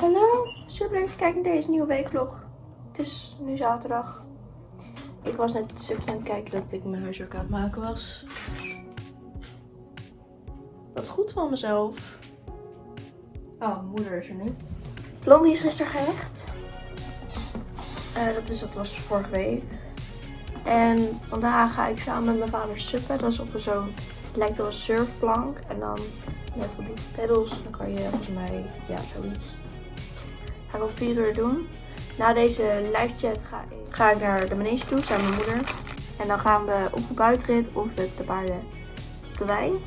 Hallo, super leuk kijken naar deze nieuwe weekvlog. Het is nu zaterdag. Ik was net super aan het kijken dat ik mijn huiswerk aan het maken was. Wat goed van mezelf. Oh, mijn moeder is er nu. Blondie is gisteren gerecht. Eh, dat, is, dat was vorige week. En vandaag ga ik samen met mijn vader suppen. Dat is op een zo'n, lijkt wel een surfplank. En dan net op die pedals. Dan kan je volgens mij, ja, zoiets. Ga ik om 4 uur doen. Na deze live chat ga ik, ga ik naar de manege toe, samen met mijn moeder. En dan gaan we op de buitenrit of met de paarden op de wei.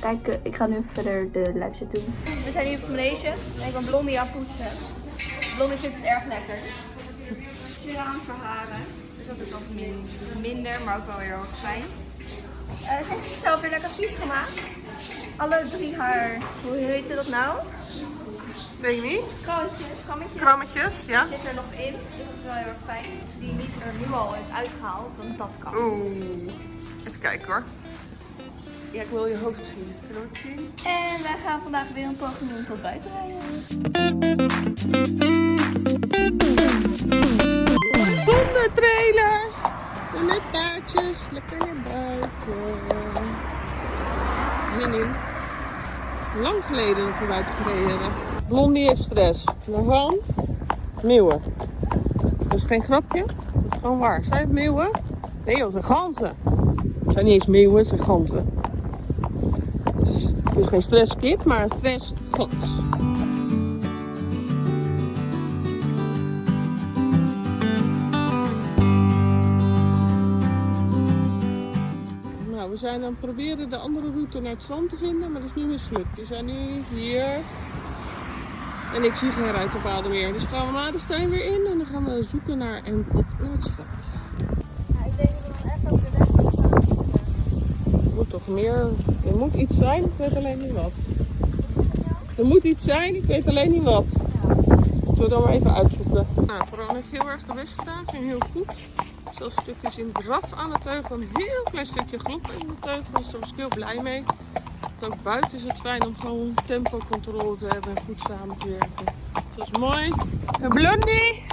Kijk, eh, ik ga nu verder de live chat doen. We zijn nu op de manege en ik ben Blondie aan poetsen. Blondie vindt het erg lekker. Het is weer aan het verharen. Dus dat is wat min- minder, maar ook wel weer heel fijn. Eh, ze heeft zichzelf weer lekker vies gemaakt. Alle drie haar, hoe heette dat nou? Weet je niet? Krammetjes. Krammetjes. Krammetjes, ja? zit er nog in. Dus dat is wel heel erg fijn. Dat ze die niet er nu al heeft uitgehaald, want dat kan. Oeh. Even kijken hoor. Ja, ik wil je hoofd zien. Kunnen we het zien? En wij gaan vandaag weer een poging doen tot buiten rijden. Hondentrailer! En met paardjes, lekker naar buiten. Zin in. Het is lang geleden dat we buiten gereden hebben. Blondie heeft stress. Waarvan? Meeuwen. Dat is geen grapje. Dat is gewoon waar. Zijn het meeuwen? Nee het zijn ganzen. Het zijn niet eens meeuwen, het zijn ganzen. Dus het is geen stresskip, maar een stressgans. Nou, we zijn aan het proberen de andere route naar het strand te vinden, maar dat is nu mislukt. We zijn nu hier en ik zie geen ruitenpaden meer. Dus gaan we Madenstein weer in en dan gaan we zoeken naar een pad naar het strand. ik denk dat we dan even over de weg. Er moet toch meer, er moet iets zijn, ik weet alleen niet wat. Er moet iets zijn, ik weet alleen niet wat. Moeten we dan maar even uitzoeken. Nou, Veron heeft heel erg de best gedaan, ging heel goed. Zelfs stukjes in draf aan de teugel, een heel klein stukje glop in de teugel, dus daar was ik heel blij mee. Want ook buiten is het fijn om gewoon tempocontrole te hebben en goed samen te werken. Dat is mooi. En Blondie!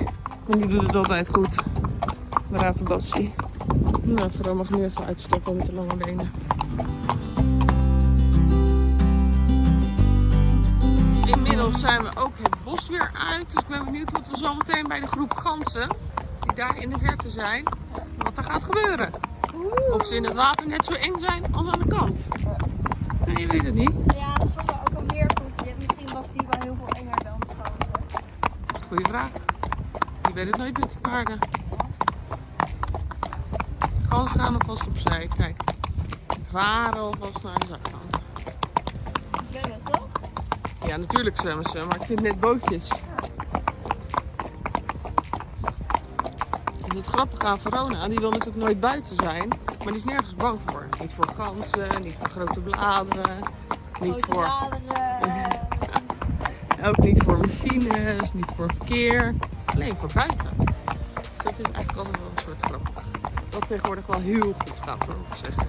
En die doet het altijd goed. Brave Bassie. Nou, Veron mag nu even uitstoppen met de lange benen. Inmiddels zijn we ook het bos weer uit. Dus ik ben benieuwd wat we zo meteen bij de groep ganzen, die daar in de verte zijn, wat er gaat gebeuren. Of ze in het water net zo eng zijn als aan de kant. Nee, je weet het niet. Ja, dat vond ik ook een meerkoetje. Misschien was die wel heel veel enger dan de ganzen. Goeie vraag. Je weet het nooit met die paarden. De ganzen gaan alvast opzij. Kijk. Varen alvast naar de zakkant. Zwemmen toch? Ja, natuurlijk zwemmen ze, maar ik vind net bootjes. Dus het grappige aan Verona, die wil natuurlijk nooit buiten zijn, maar die is nergens bang voor. Niet voor ganzen, niet voor grote bladeren, niet voor, bladeren. ook niet voor machines, niet voor verkeer. Alleen voor buiten. Dus dat is eigenlijk altijd wel een soort grappig. Wat tegenwoordig wel heel goed gaat, moet ik zeggen.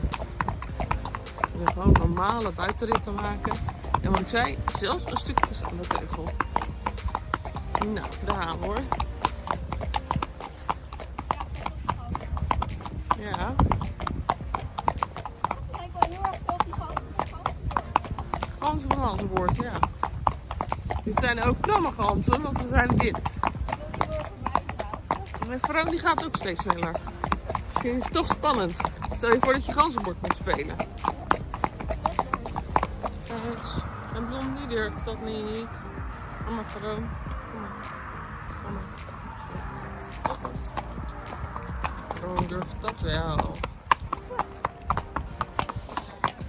We willen gewoon normale buitenritten maken. En wat ik zei, zelfs een stukje aan de teugel. Nou, daar gaan we hoor. Ja, Kijk wel heel erg op die ganzen. Dit zijn ook tamme ganzen, want ze zijn dit. En Veron die gaat ook steeds sneller. Misschien is het toch spannend. Stel je voor dat je ganzenbord moet spelen. En Blom die durft dat niet. Maar. Veron durft dat wel.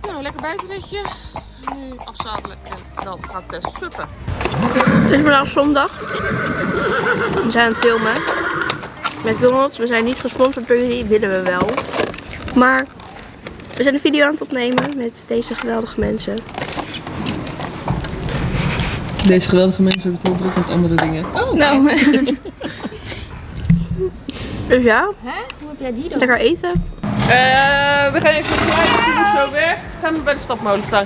Nou, lekker buitenritje. Nu afzadelen en dan gaat Tess suppen. Het is vandaag zondag. We zijn aan het filmen. McDonald's, we zijn niet gesponsord door jullie, willen we wel. Maar we zijn een video aan het opnemen met deze geweldige mensen. Deze geweldige mensen hebben het heel druk met andere dingen. Oh, Nou, dus ja, Hè? Hoe heb jij die dan? lekker eten. Eh, we gaan even die moet zo weg. Gaan we bij de stapmolen staan,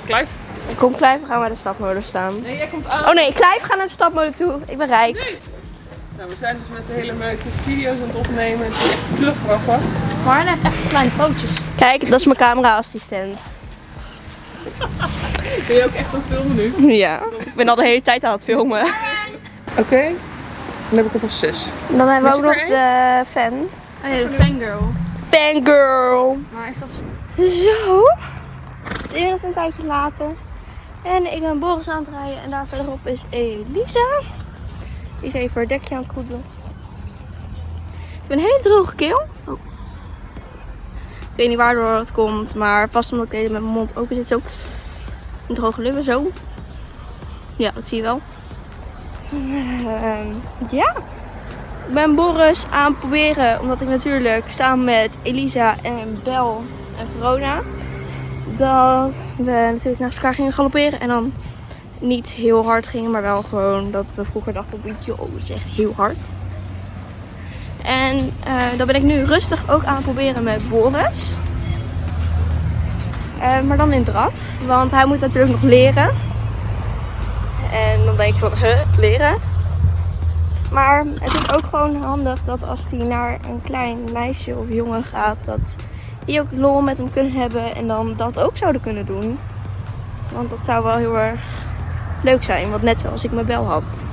Clive. Kom Clive, we gaan bij de stapmolen staan. Nee, jij komt aan. Oh nee, Clive, ga naar de stapmolen toe. Ik ben rijk. Nou, we zijn dus met de hele meute video's aan het opnemen. Het is echt grappig. Marne heeft echt kleine pootjes. Kijk, dat is mijn camera-assistent. Ben je ook echt aan het filmen nu? Ja, ik ben al de hele tijd aan het filmen. Oké. Dan heb ik op een 6. Dan hebben we ook nog de fan. Oh ja, de fangirl. Fangirl. Maar is dat zo? Zo. Het is inmiddels een tijdje later. En ik ben Boris aan het rijden. En daar verderop is Elisa. Die is even haar dekje aan het goed doen. Ik heb een hele droge keel. Oh. Ik weet niet waardoor het komt. Maar vast omdat ik de hele met mijn mond open zit. Zo. Een droge lippen zo. Ja, dat zie je wel. Ehm, ja. Ik ben Boris aan het proberen. Omdat ik natuurlijk samen met Elisa en Bel en Verona. Dat we natuurlijk naast elkaar gingen galopperen. En dan niet heel hard gingen. Maar wel gewoon dat we vroeger dachten op joh, dat is echt heel hard. En eh dat ben ik nu rustig ook aan het proberen met Boris. Eh, maar dan in draf. Want hij moet natuurlijk nog leren. En dan denk je van, huh, leren? Maar het is ook gewoon handig dat als hij naar een klein meisje of jongen gaat, dat die ook lol met hem kunnen hebben en dan dat ook zouden kunnen doen. Want dat zou wel heel erg leuk zijn, want net zoals ik mijn bel had.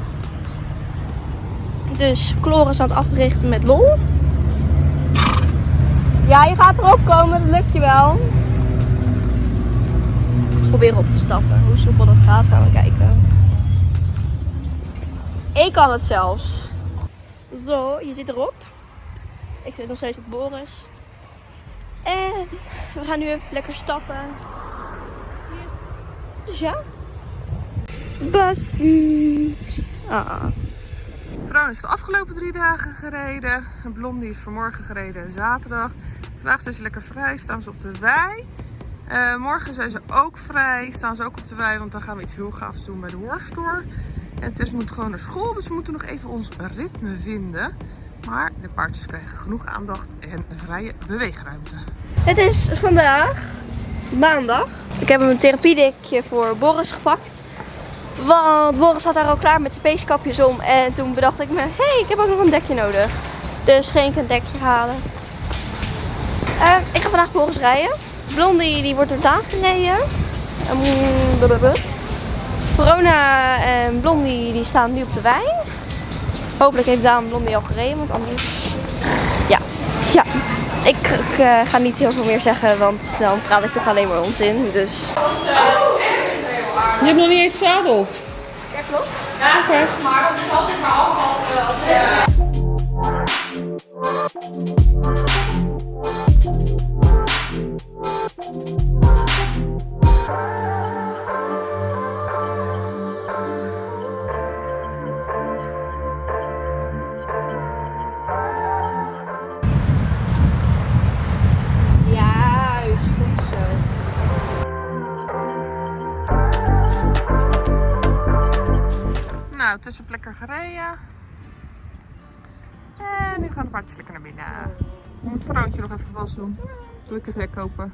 Dus Chloris aan het africhten met lol. Ja, je gaat erop komen, dat lukt je wel. Probeer op te stappen. Hoe soepel dat gaat, gaan we kijken. Ik kan het zelfs. Zo, je zit erop. Ik zit nog steeds op Boris. En we gaan nu even lekker stappen. Dus ja. Basties. Ah. Vrouw is de afgelopen drie dagen gereden. En Blondie is vanmorgen gereden zaterdag. Vandaag zijn ze lekker vrij, staan ze op de wei. Eh, morgen zijn ze ook vrij, staan ze ook op de wei, want dan gaan we iets heel gaafs doen bij de Horstore. En Tess moet gewoon naar school, dus we moeten nog even ons ritme vinden. Maar de paardjes krijgen genoeg aandacht en vrije beweegruimte. Het is vandaag maandag. Ik heb een therapiedekje voor Boris gepakt. Want Boris zat daar al klaar met zijn peeskapjes om. En toen bedacht ik me, hé, hey, ik heb ook nog een dekje nodig. Dus ging ik een dekje halen. Eh, ik ga vandaag Boris rijden. Blondie die wordt door Daan gereden. Um. Verona en Blondie die staan nu op de wei. Hopelijk heeft Daan Blondie al gereden, want anders... Ja, ja. Ik, ik eh, ga niet heel veel meer zeggen, want dan praat ik toch alleen maar onzin. Dus... Je hebt nog niet eens zadel. Ja, klopt. Oké. Juist, Nou, tussen lekker gereden. En nu gaan de paardjes lekker naar binnen. Ik moet het vrouwtje nog even vast doen. Doe ik het hek open.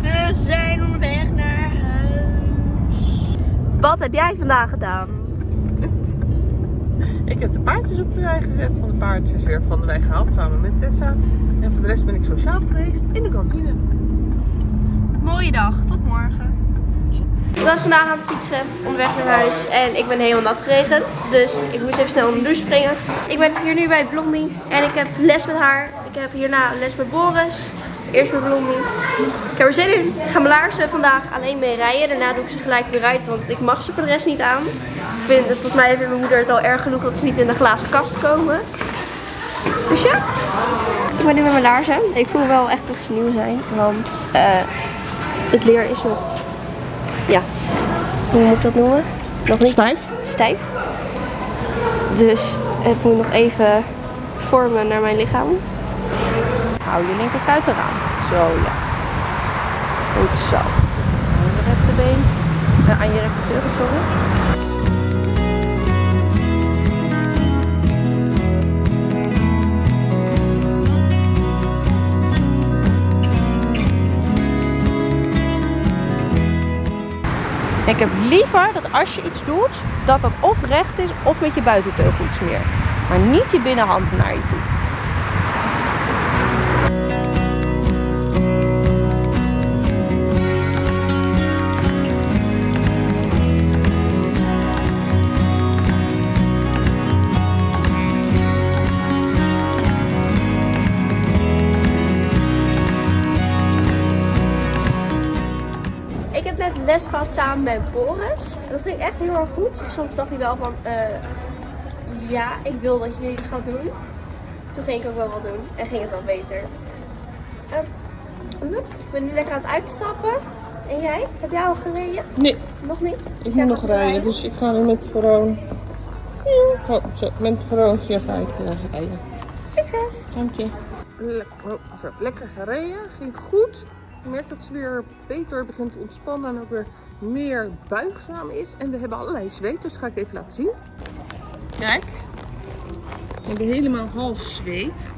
We zijn onderweg naar huis. Wat heb jij vandaag gedaan? Ik heb de paardjes op de wei gezet. Van de paardjes weer van de wei gehaald samen met Tessa. Rest ben ik sociaal geweest in de kantine. Mooie dag, tot morgen. Ik was vandaag aan het fietsen onderweg naar huis en ik ben helemaal nat geregend. Dus ik moest even snel onder de douche springen. Ik ben hier nu bij Blondie en ik heb les met haar. Ik heb hierna les met Boris. Eerst met Blondie. Ik heb er zin in. Ik ga mijn laarzen vandaag alleen mee rijden. Daarna doe ik ze gelijk weer uit, want ik mag ze voor de rest niet aan. Ik vind, volgens mij heeft mijn moeder het al erg genoeg dat ze niet in de glazen kast komen. Dus ja, ik ben nu met mijn laarzen. Ik voel wel echt dat ze nieuw zijn, want eh, het leer is nog, ja, hoe moet ik dat noemen? Nog niet Stijf? stijf. Dus het moet nog even vormen naar mijn lichaam. Hou je linkerkuit eraan. Zo ja. Goed zo. Aan je rechterbeen. Eh, aan je rechterteugel, sorry. Ik heb liever dat als je iets doet, dat dat of recht is of met je buitenteugel iets meer. Maar niet je binnenhand naar je toe. Les gehad samen met Boris. Dat ging echt heel erg goed. Soms dacht hij wel van, eh, ja, ik wil dat je iets gaat doen. Toen ging ik ook wel wat doen en ging het wel beter. Loep, ik ben nu lekker aan het uitstappen. En jij? Heb jij al gereden? Nee, Nog niet? ik Jij moet nog gaat rijden, dus ik ga nu met Veroon. Oh, zo, met Veroontje ga ik eh, rijden. Succes! Dank je. Lekker, oh, zo, lekker gereden, ging goed. Ik merk dat ze weer beter begint te ontspannen en ook weer meer buigzaam is. En we hebben allerlei zweet, dus ga ik even laten zien. Kijk, we hebben helemaal hals zweet.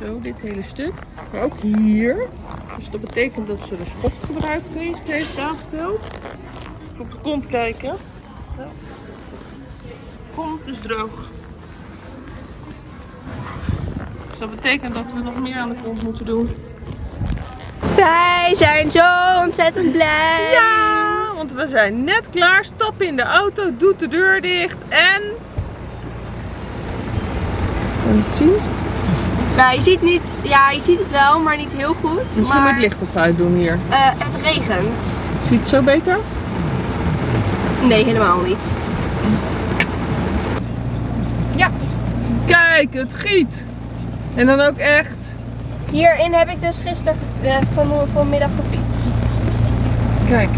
Zo, dit hele stuk. Maar ook hier. Dus dat betekent dat ze de schoft gebruikt heeft, heeft verteld. Even op de kont kijken. Ja. Kont is droog. Dus dat betekent dat we nog meer aan de kont moeten doen. Wij zijn zo ontzettend blij! Ja, want we zijn net klaar. Stap in de auto, doet de deur dicht en... En zien? Nou, je ziet, niet, ja, je ziet het wel, maar niet heel goed. Misschien moet maar het licht even uitdoen hier. eh, het regent. Ziet het zo beter? Nee, helemaal niet. Kijk, het giet. En dan ook echt. Hierin heb ik dus gisteren eh, van, vanmiddag gefietst. Kijk,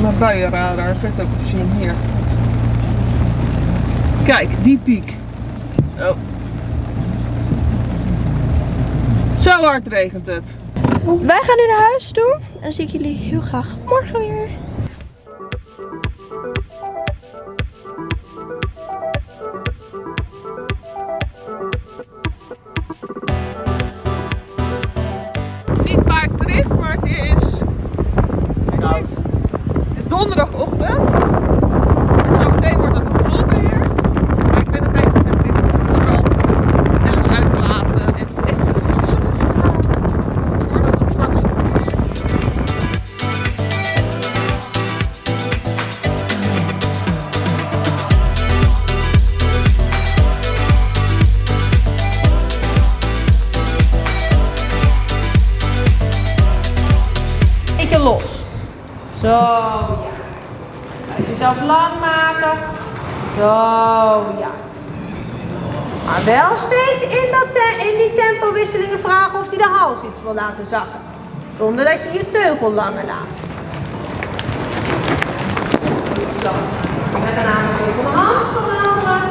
mijn buienradar. Kan je het ook op zien. Hier. Kijk, die piek. Oh. Zo hard regent het. Wij gaan nu naar huis toe. En dan zie ik jullie heel graag morgen weer. Donderdagochtend. En zometeen wordt het rot weer. Maar ik ben nog even met Rick op het strand. Alice uit te laten en even een frisse lucht te halen. Voordat het straks op is. Los. Zo, ja. Jezelf lang maken. Zo, ja. Maar wel steeds in, dat in die tempowisselingen vragen of hij de hals iets wil laten zakken. Zonder dat je je teugel langer laat. Zo. We gaan namelijk even de hand veranderen.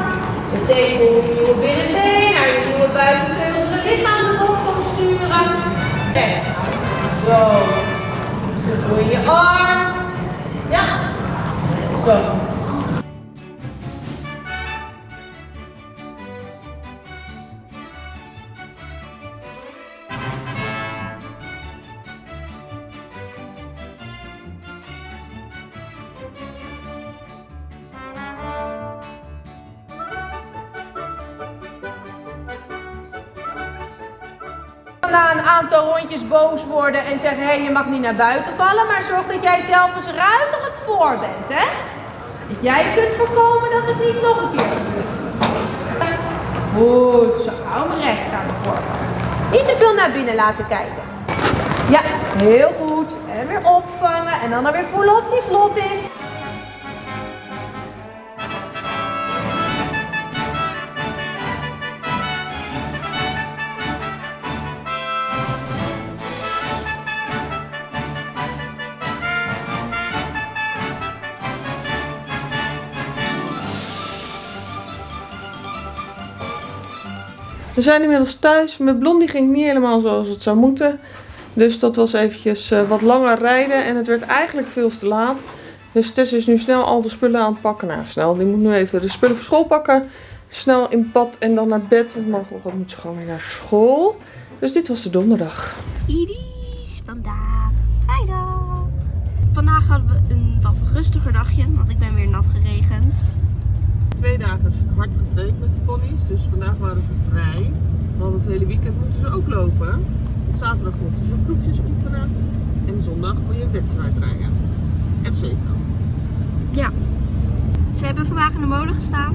Betekent je nieuwe binnenbeen naar je nieuwe buitenteugel zijn lichaam Na een aantal rondjes boos worden en zeggen, hé, je mag niet naar buiten vallen, maar zorg dat jij zelf eens ruiterlijk voor bent, hè? Jij kunt voorkomen dat het niet nog een keer gebeurt. Goed, zo, hou me recht aan de voorkant. Niet te veel naar binnen laten kijken. Ja, heel goed. En weer opvangen en dan weer voelen of die vlot is. We zijn inmiddels thuis. Met Blondie ging niet helemaal zoals het zou moeten. Dus dat was eventjes eh, wat langer rijden. En het werd eigenlijk veel te laat. Dus Tess is nu snel al de spullen aan het pakken. Nou, snel. Die moet nu even de spullen voor school pakken. Snel in bad en dan naar bed. Want morgenochtend moet ze gewoon weer naar school. Dus dit was de donderdag. Idis vandaag vrijdag. vandaag hadden we een wat rustiger dagje, want ik ben weer nat geregend. Twee dagen hard getraind met de ponies, dus vandaag waren ze vrij. Want het hele weekend moeten ze ook lopen. Zaterdag moeten ze proefjes oefenen. En zondag moet je een wedstrijd rijden. FC dan. Ja. Ze hebben vandaag in de molen gestaan.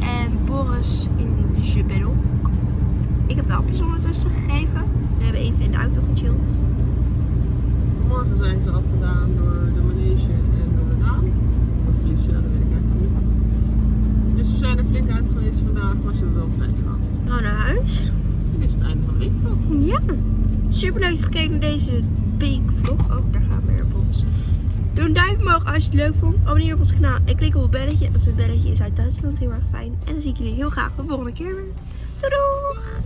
En Boris in Jebedel. Ik heb de appjes ondertussen gegeven. We hebben even in de auto gechilled. Vanmorgen zijn ze al gedaan door de manege en door de Daan. Of Felicia, dat weet ik eigenlijk niet. Dus ze zijn er flink uit geweest vandaag, maar ze hebben wel vrij gehad. We gaan naar huis. Dit is het einde van de weekvlog. Ja. Super leuk gekeken naar deze weekvlog. Oh, daar gaan we AirPods. Doe een duimpje omhoog als je het leuk vond. Abonneer op ons kanaal en klik op het belletje. Dat is het belletje in Zuid-Duitsland heel erg fijn. En dan zie ik jullie heel graag de volgende keer weer. Doei doeg!